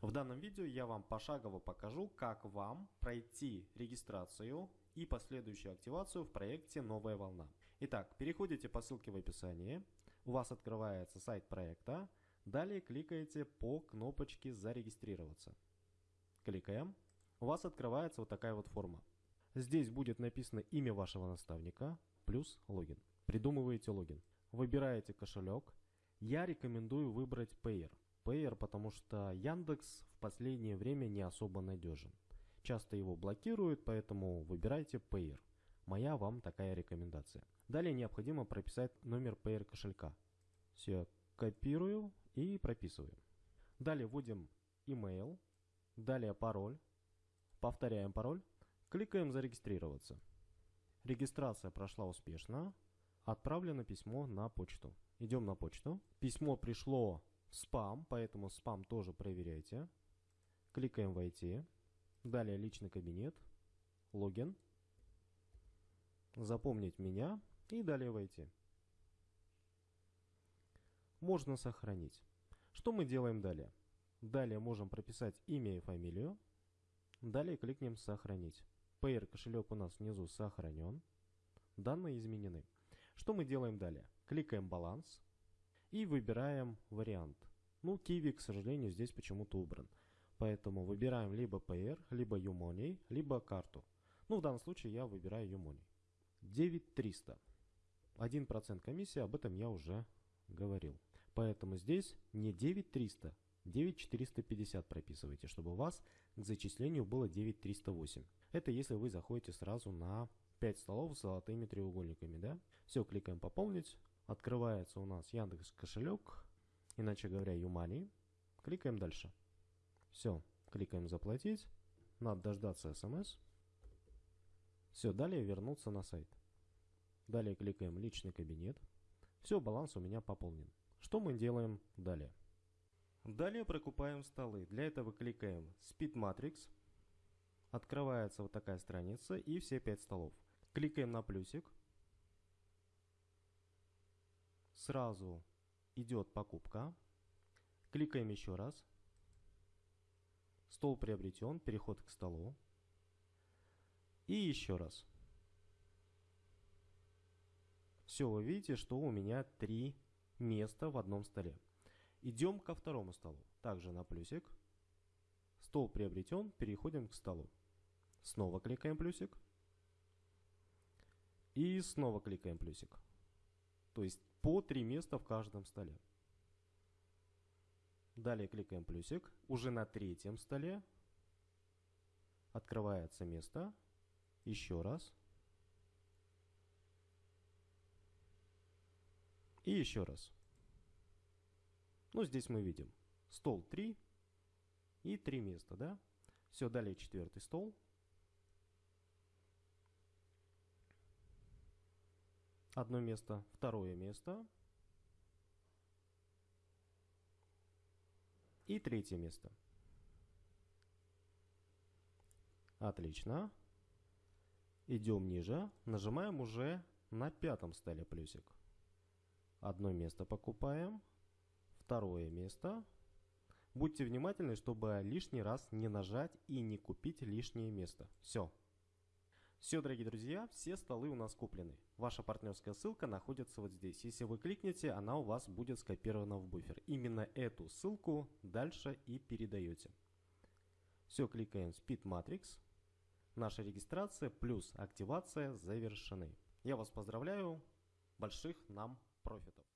В данном видео я вам пошагово покажу, как вам пройти регистрацию и последующую активацию в проекте «Новая волна». Итак, переходите по ссылке в описании, у вас открывается сайт проекта, далее кликаете по кнопочке «Зарегистрироваться». Кликаем, у вас открывается вот такая вот форма. Здесь будет написано имя вашего наставника плюс логин. Придумываете логин. Выбираете кошелек. Я рекомендую выбрать Payer. Payer, потому что Яндекс в последнее время не особо надежен. Часто его блокируют, поэтому выбирайте Payer. Моя вам такая рекомендация. Далее необходимо прописать номер Payer кошелька. Все, копирую и прописываю. Далее вводим email, далее пароль, повторяем пароль, кликаем зарегистрироваться. Регистрация прошла успешно, отправлено письмо на почту. Идем на почту. Письмо пришло спам, поэтому спам тоже проверяйте. Кликаем «Войти». Далее личный кабинет, логин, запомнить меня и далее войти. Можно сохранить. Что мы делаем далее? Далее можем прописать имя и фамилию. Далее кликнем «Сохранить». Payer кошелек у нас внизу сохранен. Данные изменены. Что мы делаем далее? Кликаем «Баланс» и выбираем вариант. Ну, Kiwi, к сожалению, здесь почему-то убран. Поэтому выбираем либо Payer, либо Umoney, либо карту. Ну, в данном случае я выбираю Umoney. 9300. 1% комиссия, об этом я уже говорил. Поэтому здесь не 9300, 9450 прописывайте, чтобы у вас к зачислению было 9308. Это если вы заходите сразу на 5 столов с золотыми треугольниками. Да? Все, кликаем «Пополнить». Открывается у нас Яндекс кошелек, иначе говоря, Юмани. Кликаем дальше. Все, кликаем заплатить. Надо дождаться смс. Все, далее вернуться на сайт. Далее кликаем личный кабинет. Все, баланс у меня пополнен. Что мы делаем далее? Далее прокупаем столы. Для этого кликаем Speed Matrix. Открывается вот такая страница и все 5 столов. Кликаем на плюсик. Сразу идет покупка. Кликаем еще раз. Стол приобретен, переход к столу. И еще раз. Все, вы видите, что у меня три места в одном столе. Идем ко второму столу. Также на плюсик. Стол приобретен, переходим к столу. Снова кликаем плюсик. И снова кликаем плюсик. То есть по три места в каждом столе. Далее кликаем плюсик. Уже на третьем столе открывается место. Еще раз. И еще раз. Ну, здесь мы видим стол 3 и 3 места, да? Все, далее четвертый стол. Одно место, второе место. И третье место. Отлично. Идем ниже. Нажимаем уже на пятом столе плюсик. Одно место покупаем. Второе место. Будьте внимательны, чтобы лишний раз не нажать и не купить лишнее место. Все. Все, дорогие друзья, все столы у нас куплены. Ваша партнерская ссылка находится вот здесь. Если вы кликнете, она у вас будет скопирована в буфер. Именно эту ссылку дальше и передаете. Все, кликаем Speed Matrix. Наша регистрация плюс активация завершены. Я вас поздравляю. Больших нам профитов.